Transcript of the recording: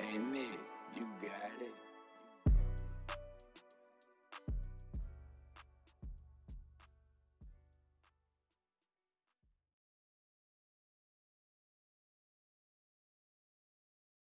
Hey Nick, You got it.